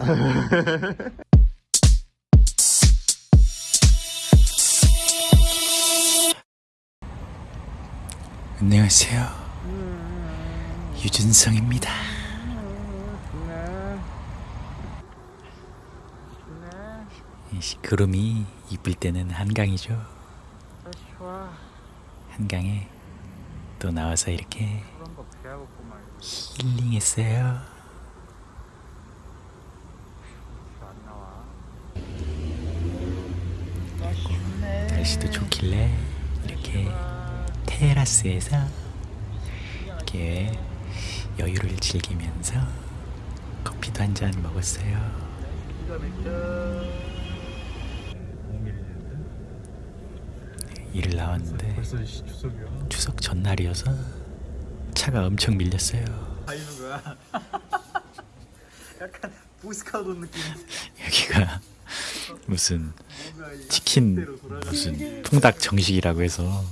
안녕하세요. 유준성입니다. 이 시- 구름이 이쁠 때는 한강이죠. 한강에 또 나와서 이렇게 힐링했어요. 날씨도 좋길래 이렇게 테라스에서 이렇게 여유를 즐기면서 커피도 한 잔 먹었어요. 네, 일을 나왔는데. 추석 전날이어서 차가 엄청 밀렸어요. 달리는 거야. 약간 보스카우트 느낌. 여기가 무슨 치킨 무슨 통닭 정식이라고 해서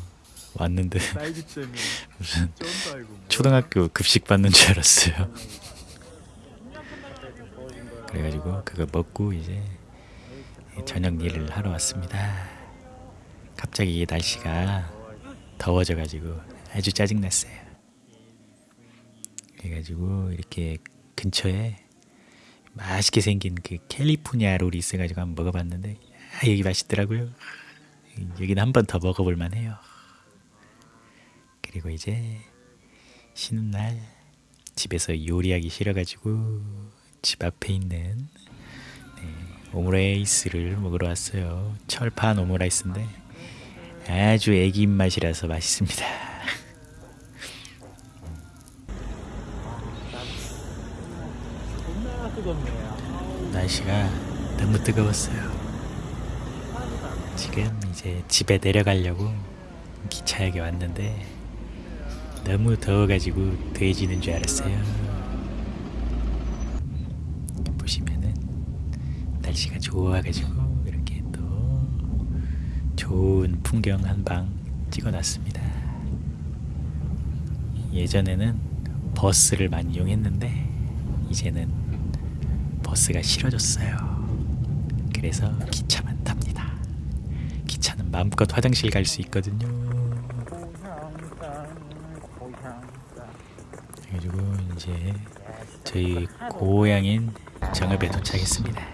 왔는데 무슨. 초등학교 급식 받는 줄 알았어요. 그래가지고 그거 먹고 이제 저녁 일을 하러 왔습니다. 갑자기 날씨가 더워져가지고 아주 짜증났어요. 그래가지고 이렇게 근처에 맛있게 생긴 그 캘리포니아 롤이 있어가지고 한번 먹어봤는데 아, 여기 맛있더라고요. 여기는 한 번 더 먹어볼 만해요. 그리고 이제 쉬는 날 집에서 요리하기 싫어가지고 집 앞에 있는 네, 오므라이스를 먹으러 왔어요. 철판 오므라이스인데 아주 애기 입맛이라서 맛있습니다. 날씨가 너무 뜨거웠어요. 지금 이제 집에 내려가려고 기차역에 왔는데 너무 더워가지고 돼지는 줄 알았어요. 보시면은 날씨가 좋아가지고 이렇게 또 좋은 풍경 한 방 찍어놨습니다. 예전에는 버스를 많이 이용했는데 이제는 버스가 싫어졌어요. 그래서 기차만 마음껏 화장실 갈 수 있거든요. 그래가지고 이제 저희 고향인 정읍에 도착했습니다. 야,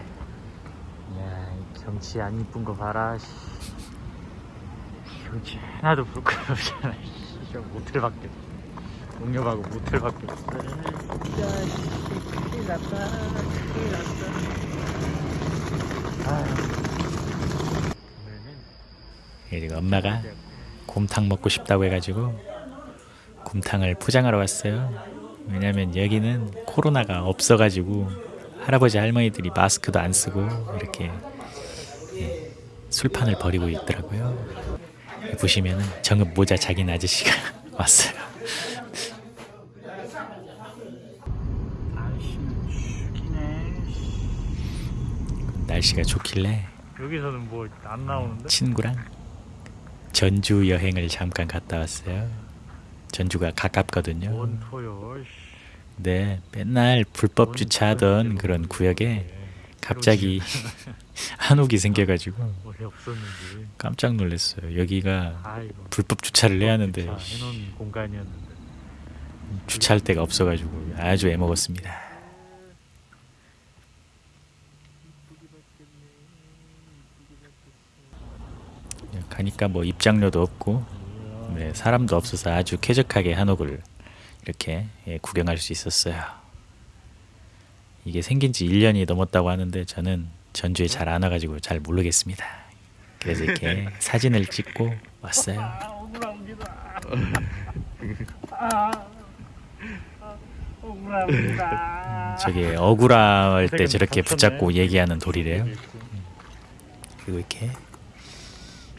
이 경치 안 이쁜 거 봐라. 씨. 경치 하나도 부끄럽잖아. 씨, 저 모텔 밖에. 동료하고 모텔 밖에 없어. 야, 씨, 큰일 났다. 큰일 났다. 아유. 오늘은 그리고 엄마가 곰탕 먹고 싶다고 해가지고 곰탕을 포장하러 왔어요. 왜냐면 여기는 코로나가 없어가지고 할아버지 할머니들이 마스크도 안 쓰고 이렇게 예, 술판을 벌이고 있더라고요. 여기 보시면은 정읍 모자 작은 아저씨가 왔어요. 날씨가 좋길래 여기서는 뭐 안 나오는데? 친구랑 전주 여행을 잠깐 갔다 왔어요. 전주가 가깝거든요. 네, 맨날 불법 주차하던 그런 구역에 갑자기 한옥이 생겨가지고. 깜짝 놀랐어요. 여기가. 불법 주차를 해야 하는데. 주차할 데가 없어가지고 아주 애먹었습니다. 가니까 뭐 입장료도 없고 네, 사람도 없어서 아주 쾌적하게 한옥을 이렇게 예, 구경할 수 있었어요. 이게 생긴 지 1년이 넘었다고 하는데 저는 전주에 잘 안 와가지고 잘 모르겠습니다. 그래서 이렇게 사진을 찍고 왔어요. 아, 억울합니다. 아. 저게 억울할 때 저렇게. 붙잡고 얘기하는 돌이래요. 그리고 이렇게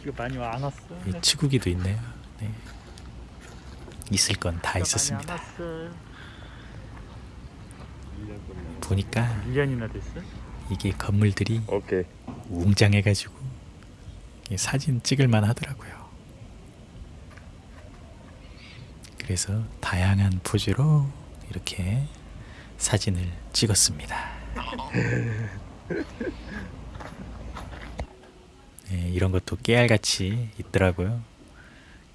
비가 많이 안 왔어. 이 치구기도 있네요. 네. 있을 건 다 있었습니다. 보니까 1년이나 됐어? 이게 건물들이 오케이. 웅장해가지고 사진 찍을만 하더라고요. 그래서 다양한 포즈로 이렇게 사진을 찍었습니다. 네, 이런 것도 깨알같이 있더라고요.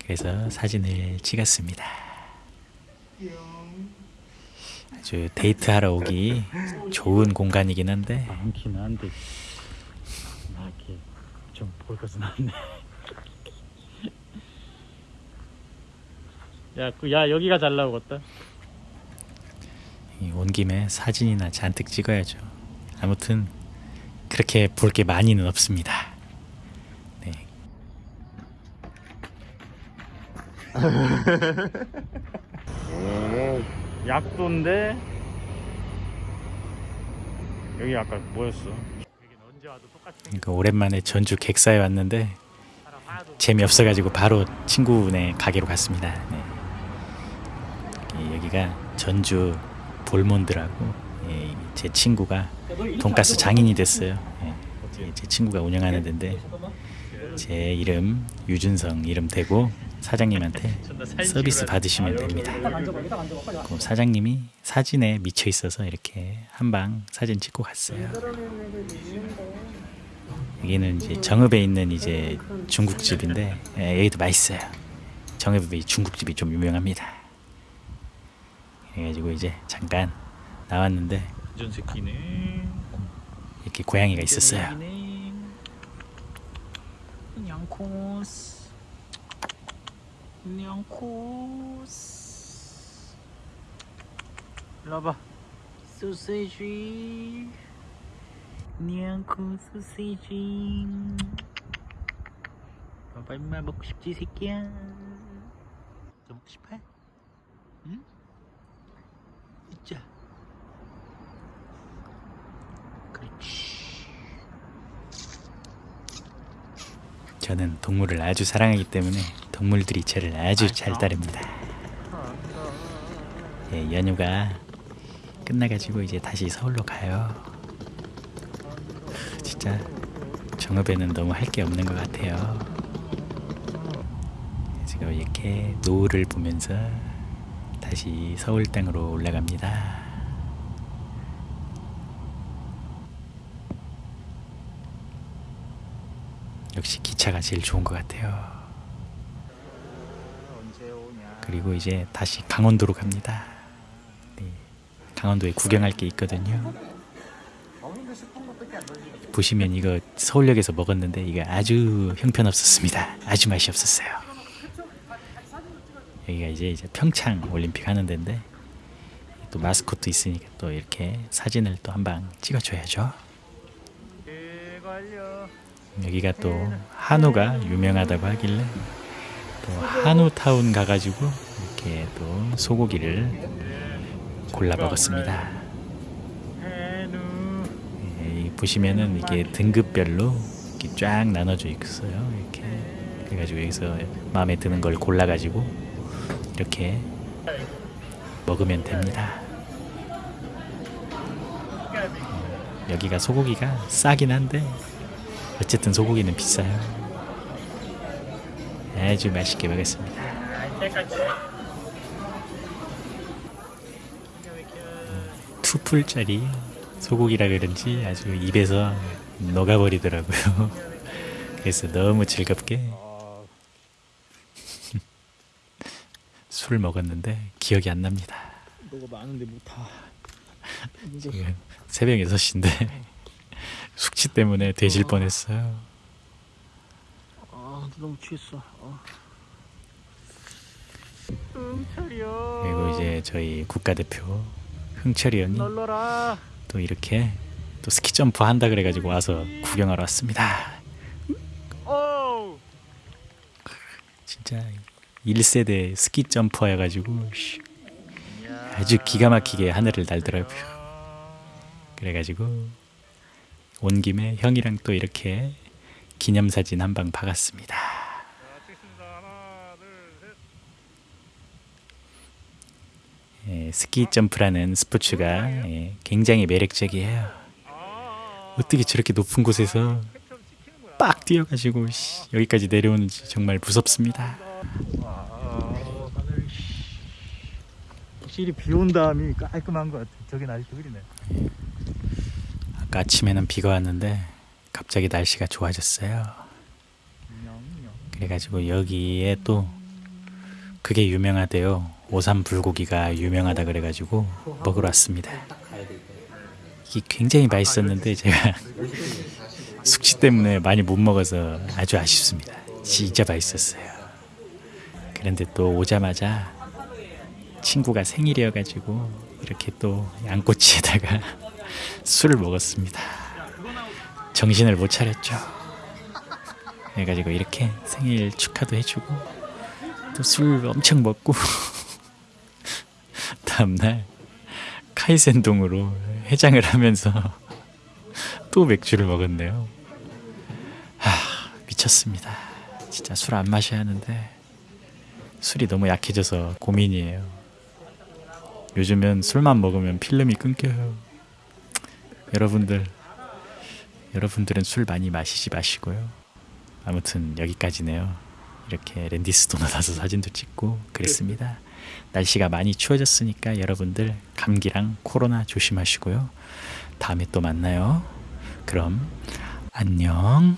그래서 사진을 찍었습니다. 아주 데이트하러 오기 좋은 공간이긴 한데 많긴 한데 나 이렇게 좀 볼 것은 않네 야, 그, 야 여기가 잘 나오겠다 이온 김에 사진이나 잔뜩 찍어야죠. 아무튼 그렇게 볼 게 많이는 없습니다. 네. 약도인데 여기 아까 뭐였어? 그러니까 오랜만에 전주 객사에 왔는데 재미없어가지고 바로 친구네 가게로 갔습니다. 네. 이 여기가 전주 볼몬드라고 예, 제 친구가 돈가스 장인이 됐어요. 예, 제- 제 친구가 운영하는 데인데 제 이름 유준성 이름 대고 사장님한테 서비스 받으시면 됩니다. 그 사장님이 사진에 미쳐 있어서 이렇게 한 방 사진 찍고 갔어요. 여기는 이제 정읍에 있는 이제 중국집인데 예, 여기도 맛있어요. 정읍에 이 중국집이 좀 유명합니다. 그래가지고 이제 잠깐 나왔는데 이렇게 고양이가 있었어요. 냥코스 냥코스. 일로 와봐. 소세지. 냥코 소세지. 봐봐 임마 먹고 싶지 새끼야. 더 먹고 싶어? 응? 있자. 그렇지. 저는 동물을 아주 사랑하기 때문에 동물들이 저를 아주 잘 따릅니다. 예, 연휴가 끝나가지고 이제 다시 서울로 가요. 진짜 정읍에는 너무 할 게 없는 것 같아요. 지금 이렇게 노을을 보면서 다시 서울 땅으로 올라갑니다. 역시 기차가 제일 좋은 것 같아요. 그리고 이제 다시 강원도로 갑니다. 네, 강원도에 구경할 게 있거든요. 보시면 이거 서울역에서 먹었는데 이거 아주 형편없었습니다. 아주 맛이 없었어요. 여기가 이제 이제 평창 올림픽 하는 데인데 또 마스코트 있으니까 또 이렇게 사진을 또 한 방 찍어줘야죠. 대관려 여기가 또 한우가 유명하다고 하길래 또 한우타운 가가지고 이렇게 또 소고기를 골라 먹었습니다. 예, 보시면은 이게 등급별로 이렇게 쫙 나눠져 있어요. 이렇게 그래가지고 여기서 마음에 드는 걸 골라가지고 이렇게 먹으면 됩니다. 어, 여기가 소고기가 싸긴 한데 어쨌든 소고기는 비싸요. 아주 맛있게 먹었습니다. 투풀짜리 소고기라 그런지 아주 입에서 녹아버리더라고요. 그래서 너무 즐겁게 술 먹었는데 기억이 안 납니다. 너가 많은데 못타 지금 새벽 6시인데 숙취 때문에 돼질 뻔했어요. 아 너무 취했어 응철이요 그리고 이제 저희 국가대표 흥철이 널러라 또 이렇게 또 스키 점프 한다 그래가지고 와서 구경하러 왔습니다. 오 진짜 1세대 스키 점퍼여가지고 씨, 아주 기가 막히게 하늘을 날더라고요. 그래가지고 온 김에 형이랑 또 이렇게 기념사진 한 방 박았습니다. 예, 스키 점프라는 스포츠가 예, 굉장히 매력적이에요. 어떻게 저렇게 높은 곳에서 빡 뛰어가지고 씨, 여기까지 내려오는지 정말 무섭습니다. 확실히 비 온 다음이 깔끔한 것 같아 저긴 아직도 흐리네 아까 아침에는 비가 왔는데 갑자기 날씨가 좋아졌어요. 그래가지고 여기에 또 그게 유명하대요. 오삼 불고기가 유명하다 그래가지고 먹으러 왔습니다. 이게 굉장히 맛있었는데 제가 숙취 때문에 많이 못 먹어서 아주 아쉽습니다. 진짜 맛있었어요. 그런데 또 오자마자 친구가 생일이어가지고 이렇게 또 양꼬치에다가 술을 먹었습니다. 정신을 못 차렸죠. 그래가지고 이렇게 생일 축하도 해주고 또 술 엄청 먹고 다음날 카이센동으로 해장을 하면서 또 맥주를 먹었네요. 하, 미쳤습니다. 진짜 술 안 마셔야 하는데 술이 너무 약해져서 고민이에요. 요즘은 술만 먹으면 필름이 끊겨요. 여러분들, 여러분들은 술 많이 마시지 마시고요. 아무튼 여기까지네요. 이렇게 랜디스도 나서 사진도 찍고 그랬습니다. 날씨가 많이 추워졌으니까 여러분들 감기랑 코로나 조심하시고요. 다음에 또 만나요. 그럼 안녕.